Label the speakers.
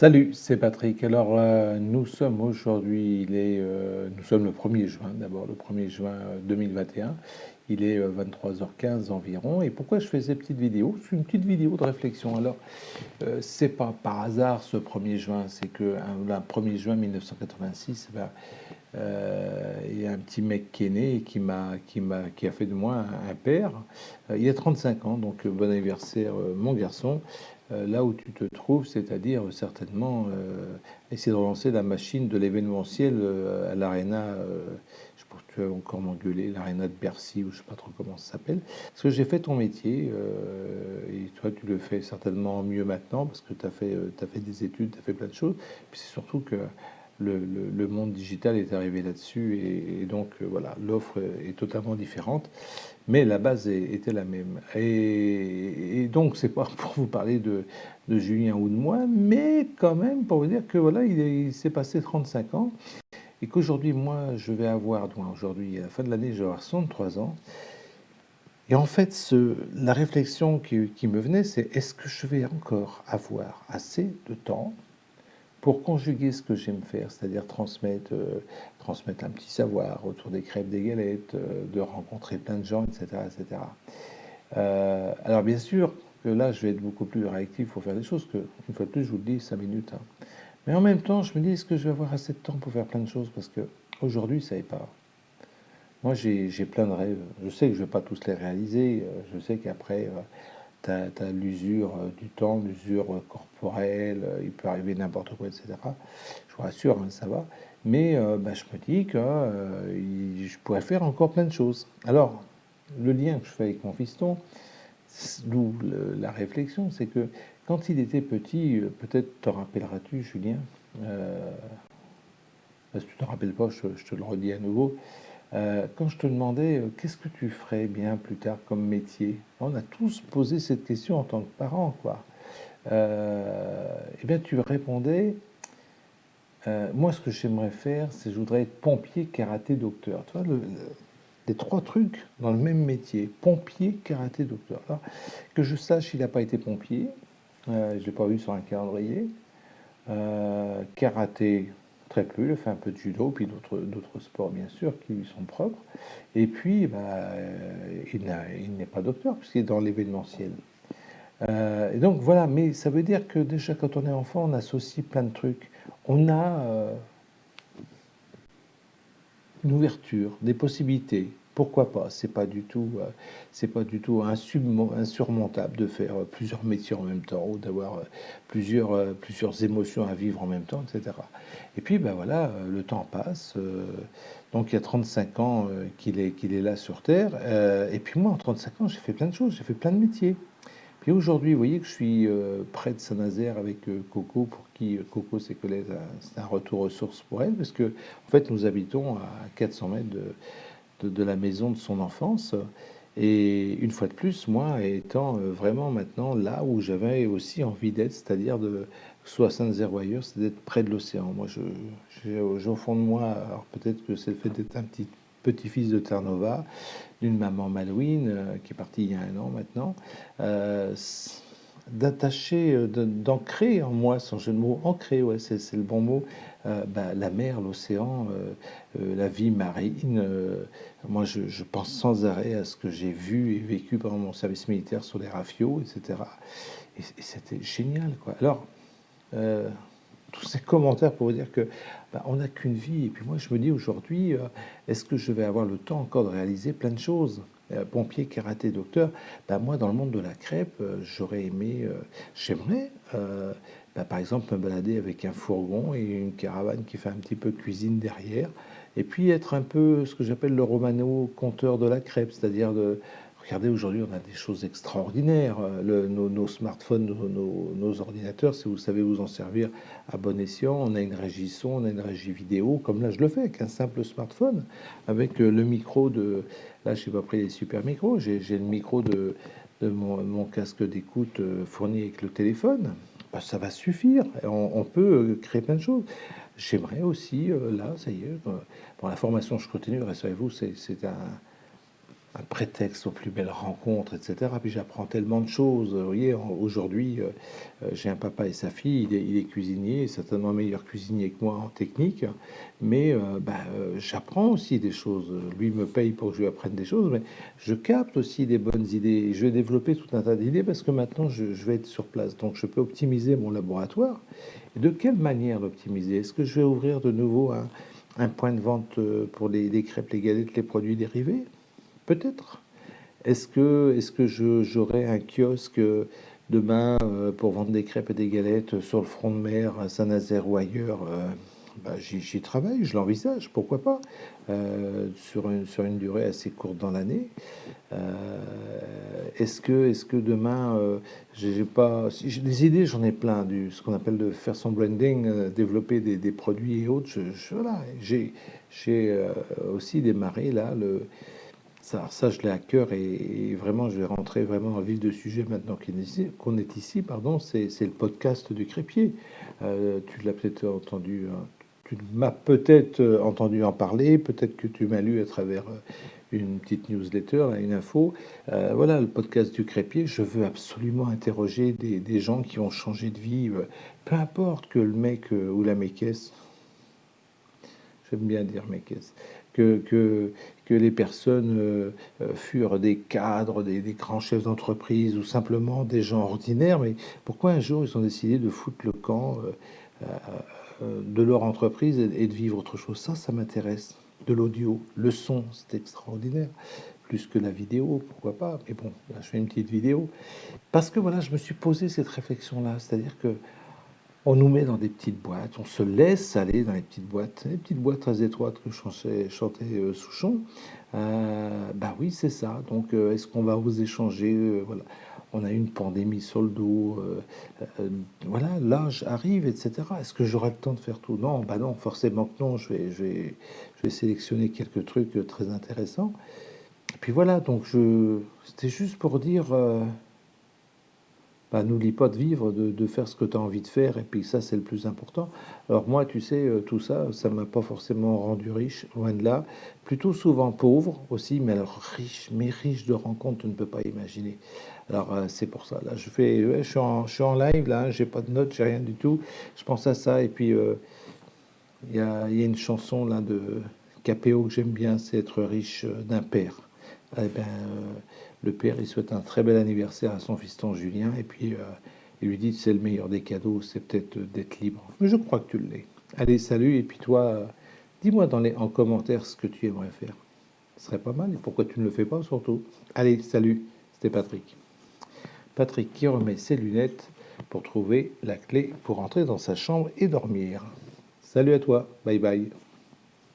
Speaker 1: Salut, c'est Patrick. Alors, euh, nous sommes aujourd'hui, il est, euh, nous sommes le 1er juin, d'abord le 1er juin 2021. Il est 23h15 environ. Et pourquoi je fais ces petites vidéos? C'est une petite vidéo de réflexion. Alors, c'est pas par hasard ce 1er juin, c'est que le 1er juin 1986, ben, il y a un petit mec qui est né et qui, m'a, qui, m'a, qui a fait de moi un, père. il a 35 ans, donc bon anniversaire, mon garçon. Euh, là où tu te trouves, c'est-à-dire certainement euh, essayer de relancer la machine de l'événementiel euh, à l'Arena, tu vas encore m'engueuler, l'Arena de Bercy, ou je sais pas trop comment ça s'appelle, parce que j'ai fait ton métier, et toi tu le fais certainement mieux maintenant, parce que tu as, fait, as fait des études, tu as fait plein de choses, puis c'est surtout que le, monde digital est arrivé là-dessus et, donc euh, voilà, l'offre est totalement différente, mais la base était la même. Et, donc c'est pas pour vous parler de, Julien ou de moi, mais quand même pour vous dire que voilà, il, s'est passé 35 ans et qu'aujourd'hui moi je vais avoir, aujourd'hui à la fin de l'année je vais avoir 63 ans. Et en fait, la réflexion qui me venait, c'est est-ce que je vais encore avoir assez de temps pour conjuguer ce que j'aime faire, c'est-à-dire transmettre, euh, transmettre un petit savoir autour des crêpes, des galettes, euh, de rencontrer plein de gens, etc. etc. Euh, alors bien sûr que là, je vais être beaucoup plus réactif pour faire des choses, que, une fois de plus, je vous le dis, 5 minutes. Hein. Mais en même temps, je me dis, est-ce que je vais avoir assez de temps pour faire plein de choses? Parce que aujourd'hui, ça n'est pas. Moi, j'ai plein de rêves. Je sais que je ne vais pas tous les réaliser. Je sais qu'après, tu as, l'usure euh, du temps, l'usure euh, corporelle, euh, il peut arriver n'importe quoi, etc. Je vous rassure, hein, ça va. Mais bah, je me dis que je pourrais faire encore plein de choses. Alors, le lien que je fais avec mon fiston, d'où la réflexion, c'est que quand il était petit, peut-être te rappelleras-tu, Julien, euh, si tu ne te rappelles pas, je, te le redis à nouveau, euh, quand je te demandais euh, qu'est-ce que tu ferais bien plus tard comme métier, on a tous posé cette question en tant que parents, quoi. Euh, eh bien, tu répondais, moi, ce que j'aimerais faire, c'est je voudrais être pompier, karaté, docteur. Tu les trois trucs dans le même métier, pompier, karaté, docteur. que je sache, il n'a pas été pompier, je ne l'ai pas vu sur un calendrier. karaté, très peu, il fait un peu de judo, puis d'autres sports bien sûr qui lui sont propres. Et puis, bah, euh, il n'est pas docteur puisqu'il est dans l'événementiel. Euh, et donc voilà, mais ça veut dire que déjà quand on est enfant, on associe plein de trucs. On a euh, une ouverture, des possibilités, pourquoi pas? C'est pas du tout, euh, c'est pas du tout insurmontable de faire euh, plusieurs métiers en même temps ou d'avoir euh, plusieurs, plusieurs émotions à vivre en même temps, etc. Et puis, ben voilà, le temps passe. donc, il y a 35 ans qu'il est, qu'il est là sur Terre. et puis, moi, en 35 ans, j'ai fait plein de choses, j'ai fait plein de métiers. Puis aujourd'hui, vous voyez que je suis près de Saint-Nazaire avec Coco, pour qui Coco, c'est que c'est un retour aux sources pour elle, parce que en fait, nous habitons à 400 mètres de, de, la maison de son enfance. Et une fois de plus, moi, étant euh, vraiment maintenant là où j'avais aussi envie d'être, c'est-à-dire de soit ailleurs, c'est d'être près de l'océan. Moi, j'ai au fond de moi, alors peut-être que c'est le fait d'être un petit petit-fils de Terre-Nova, d'une maman Malouine, euh, qui est partie il y a un an maintenant, euh, d'attacher, euh, d'ancrer en moi, sans jeu de mots, ancrer, ouais, c'est le bon mot, euh, bah, la mer, l'océan, euh, la vie marine. moi, je, pense sans arrêt à ce que j'ai vu et vécu pendant mon service militaire sur les rafios, etc. Et, c'était génial, quoi. Alors, tous ces commentaires pour vous dire que bah, on n'a qu'une vie. Et puis moi, je me dis aujourd'hui, est-ce que je vais avoir le temps encore de réaliser plein de choses? Pompier, karaté, docteur, ben moi, dans le monde de la crêpe, euh, j'aurais aimé, euh, j'aimerais, ben, par exemple, me balader avec un fourgon et une caravane qui fait un petit peu cuisine derrière, et puis être un peu ce que j'appelle le romano compteur de la crêpe, c'est-à-dire de Regardez, aujourd'hui, on a des choses extraordinaires. Le, nos, smartphones, nos, ordinateurs, si vous savez vous en servir à bon escient, on a une régie son, on a une régie vidéo, comme là je le fais avec un simple smartphone, avec le micro de, Là, je n'ai pas pris les super micros. J'ai le micro de, mon, casque d'écoute euh, fourni avec le téléphone. Bah, ça va suffire. On, peut euh, créer plein de choses. J'aimerais aussi, euh, là, ça y est, pour la formation, je continue, rassurez-vous, c'est un, un prétexte aux plus belles rencontres, etc. Puis j'apprends tellement de choses. Vous voyez, aujourd'hui, euh, euh, j'ai un papa et sa fille, il est, cuisinier, certainement meilleur cuisinier que moi en technique, mais euh, bah, j'apprends aussi des choses. Lui me paye pour que je lui apprenne des choses, mais je capte aussi des bonnes idées. Je vais développer tout un tas d'idées parce que maintenant, je, vais être sur place. Donc, je peux optimiser mon laboratoire. de quelle manière l'optimiser? Est-ce que je vais ouvrir de nouveau un, point de vente pour les, les crêpes, les galettes, les produits dérivés? Peut-être. Est-ce que, est que j'aurai un kiosque demain euh, pour vendre des crêpes et des galettes sur le front de mer à Saint-Nazaire ou ailleurs euh, bah, J'y travaille, je l'envisage, pourquoi pas, euh, sur, une, sur une durée assez courte dans l'année. est-ce que, est que demain, j'ai pas. des idées, j'en ai plein, du, ce qu'on appelle de faire son branding, développer des, produits et autres. J'ai aussi démarré là le ça, ça, je l'ai à cœur et, vraiment, je vais rentrer vraiment le vif de sujet maintenant qu'on est ici. Pardon, c'est le podcast du crépier. Euh, tu l'as peut-être entendu, hein. tu m'as peut-être euh, entendu en parler, peut-être que tu m'as lu à travers euh, une petite newsletter, une info. voilà, le podcast du crépier. Je veux absolument interroger des, des, gens qui ont changé de vie, peu importe que le mec ou la mécaisse, j'aime bien dire mécaisse, que, que, que les personnes euh, euh, furent des cadres, des, grands chefs d'entreprise ou simplement des gens ordinaires, mais pourquoi un jour ils ont décidé de foutre le camp euh, de leur entreprise et, de vivre autre chose? Ça, ça m'intéresse. De l'audio, le son, c'est extraordinaire. Plus que la vidéo, pourquoi pas? Mais bon, là, je fais une petite vidéo. Parce que voilà, je me suis posé cette réflexion-là. C'est-à-dire que on nous met dans des petites boîtes, on se laisse aller dans les petites boîtes, les petites boîtes très étroites que chantait, euh, Souchon. Euh, bah oui, c'est ça. Donc, euh, est-ce qu'on va oser changer Voilà, on a une pandémie sur le dos. voilà, l'âge arrive, etc. Est-ce que j'aurai le temps de faire tout? Non, bah non, forcément que non. Je vais, je vais, je vais sélectionner quelques trucs très intéressants. Puis voilà. Donc, je, c'était juste pour dire bah, n'oublie pas de vivre, de, faire ce que tu as envie de faire, et puis ça, c'est le plus important. Alors moi, tu sais, euh, tout ça, ça m'a pas forcément rendu riche, loin de là. Plutôt souvent pauvre aussi, mais riche, mais riche de rencontres, tu ne peux pas imaginer. Alors euh, c'est pour ça, là, je, fais, je, suis en, je suis en live, là, j'ai pas de notes, j'ai rien du tout. Je pense à ça, et puis euh, il y, a, y, a, une chanson là de Capéo que j'aime bien, c'est être riche d'un père. Eh ben, le père, il souhaite un très bel anniversaire à son fiston Julien, et puis euh, il lui dit c'est le meilleur des cadeaux, c'est peut-être d'être libre. Mais je crois que tu l'es. Allez, salut, et puis toi, dis-moi dans les, en commentaire ce que tu aimerais faire. Ce serait pas mal, et pourquoi tu ne le fais pas surtout? Allez, salut, c'était Patrick. Patrick qui remet ses lunettes pour trouver la clé pour entrer dans sa chambre et dormir. Salut à toi, bye bye.